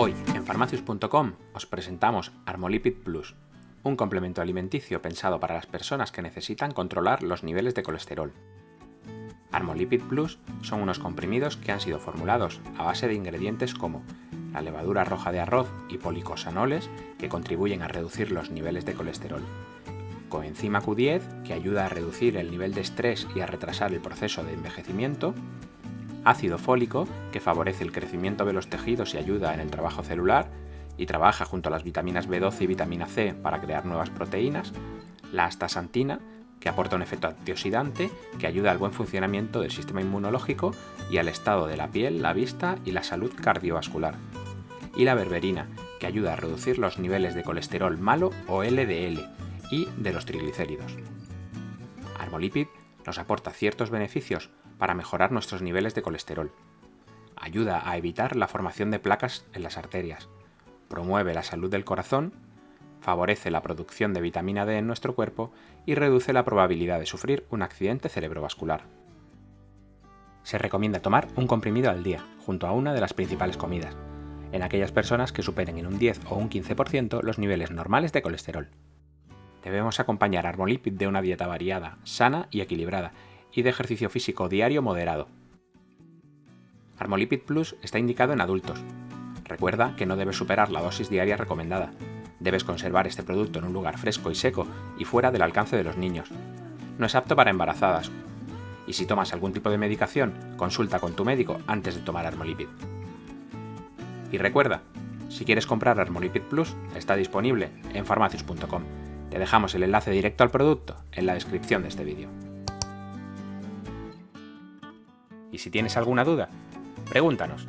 Hoy en farmacius.com os presentamos Armolipid Plus, un complemento alimenticio pensado para las personas que necesitan controlar los niveles de colesterol. Armolipid Plus son unos comprimidos que han sido formulados a base de ingredientes como la levadura roja de arroz y policosanoles que contribuyen a reducir los niveles de colesterol, coenzima Q10 que ayuda a reducir el nivel de estrés y a retrasar el proceso de envejecimiento, ácido fólico que favorece el crecimiento de los tejidos y ayuda en el trabajo celular y trabaja junto a las vitaminas B12 y vitamina C para crear nuevas proteínas, la astaxantina que aporta un efecto antioxidante que ayuda al buen funcionamiento del sistema inmunológico y al estado de la piel, la vista y la salud cardiovascular. Y la berberina, que ayuda a reducir los niveles de colesterol malo o LDL y de los triglicéridos. Armolipid nos aporta ciertos beneficios para mejorar nuestros niveles de colesterol. Ayuda a evitar la formación de placas en las arterias. Promueve la salud del corazón favorece la producción de vitamina D en nuestro cuerpo y reduce la probabilidad de sufrir un accidente cerebrovascular. Se recomienda tomar un comprimido al día, junto a una de las principales comidas, en aquellas personas que superen en un 10 o un 15% los niveles normales de colesterol. Debemos acompañar Armolipid de una dieta variada, sana y equilibrada, y de ejercicio físico diario moderado. Armolipid Plus está indicado en adultos. Recuerda que no debe superar la dosis diaria recomendada, Debes conservar este producto en un lugar fresco y seco y fuera del alcance de los niños. No es apto para embarazadas. Y si tomas algún tipo de medicación, consulta con tu médico antes de tomar Armolipid. Y recuerda, si quieres comprar Armolipid Plus, está disponible en farmacius.com. Te dejamos el enlace directo al producto en la descripción de este vídeo. Y si tienes alguna duda, pregúntanos